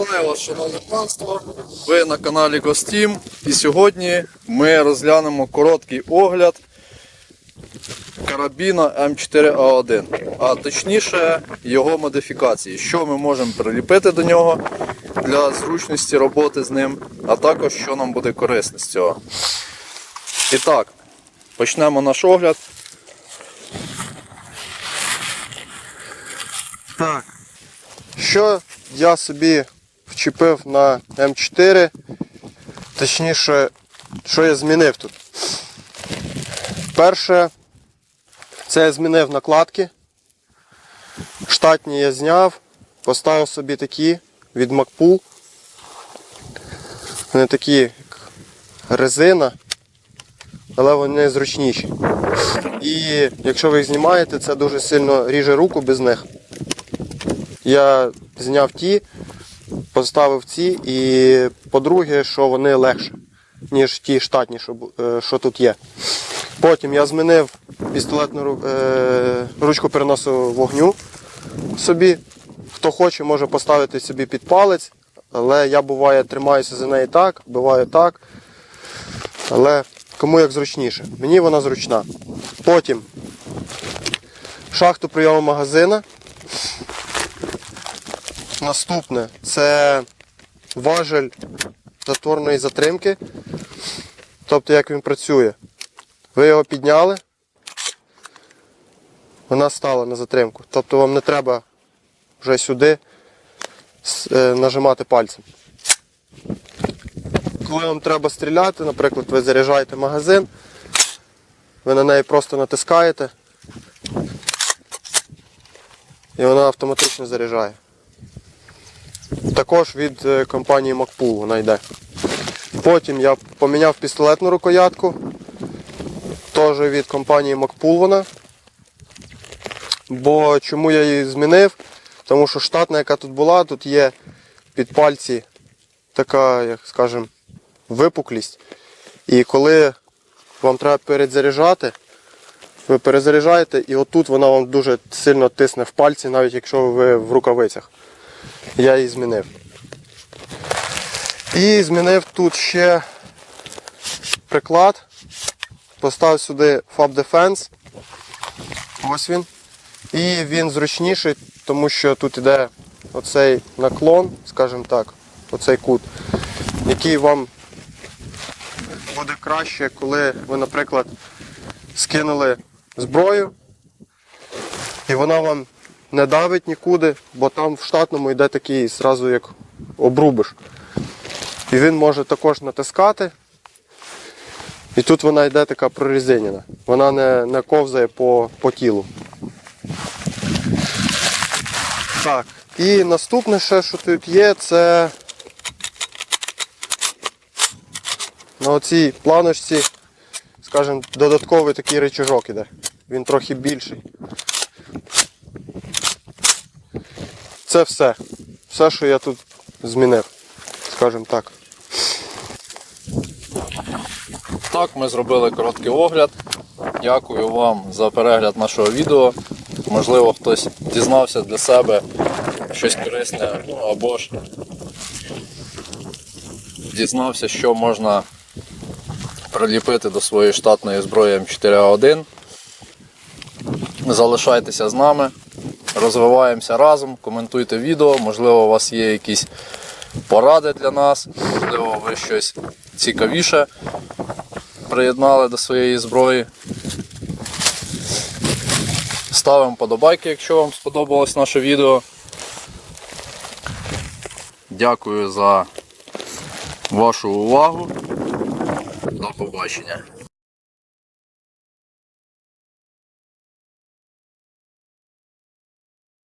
Вітаю вас, шановне панство. Ви на каналі Гостім. І сьогодні ми розглянемо короткий огляд карабіна М4А1, а точніше його модифікації, що ми можемо приліпити до нього для зручності роботи з ним, а також що нам буде корисно з цього. І так, почнемо наш огляд. Що я собі вчепив на М4, точніше, що я змінив тут. Перше, це я змінив накладки. Штатні я зняв, поставив собі такі від Макпул. Вони такі, як резина, але вони зручніші. І якщо ви їх знімаєте, це дуже сильно ріже руку без них. Я зняв ті, поставив ці, і по-друге, що вони легше, ніж ті штатні, що, е, що тут є. Потім я змінив пістолетну е, ручку переносу вогню собі. Хто хоче, може поставити собі під палець, але я буває тримаюся за неї так, буває так. Але кому як зручніше. Мені вона зручна. Потім шахту прийому магазина. Наступне це важель затворної затримки. Тобто як він працює. Ви його підняли, вона стала на затримку. Тобто вам не треба вже сюди е, нажимати пальцем. Коли вам треба стріляти, наприклад, ви заряджаєте магазин, ви на неї просто натискаєте і вона автоматично заряджає. Також від е, компанії Макпул вона йде. Потім я поміняв пістолетну рукоятку. Теж від компанії Макпул вона. Бо чому я її змінив? Тому що штатна, яка тут була, тут є під пальці така, як скажем, випуклість. І коли вам треба перезаряджати, ви перезаряджаєте і отут вона вам дуже сильно тисне в пальці, навіть якщо ви в рукавицях я її змінив. І змінив тут ще приклад. Поставив сюди Fab Defense. Ось він. І він зручніший, тому що тут іде оцей наклон, скажімо так, оцей кут, який вам буде краще, коли ви, наприклад, скинули зброю, і вона вам не давить нікуди, бо там в штатному йде такий зразу як обрубиш. І він може також натискати. І тут вона йде така прорізинена. Вона не, не ковзає по, по тілу. Так. І наступне ще, що тут є, це на оцій планочці, скажімо, додатковий такий рычажок іде. Він трохи більший. Це все. Все, що я тут змінив, скажімо так. Так, ми зробили короткий огляд. Дякую вам за перегляд нашого відео. Можливо, хтось дізнався для себе щось корисне, або ж дізнався, що можна приліпити до своєї штатної зброї М4А1. Залишайтеся з нами, розвиваємося разом, коментуйте відео, можливо, у вас є якісь поради для нас, можливо, ви щось цікавіше приєднали до своєї зброї. Ставимо подобайки, якщо вам сподобалось наше відео. Дякую за вашу увагу. До побачення.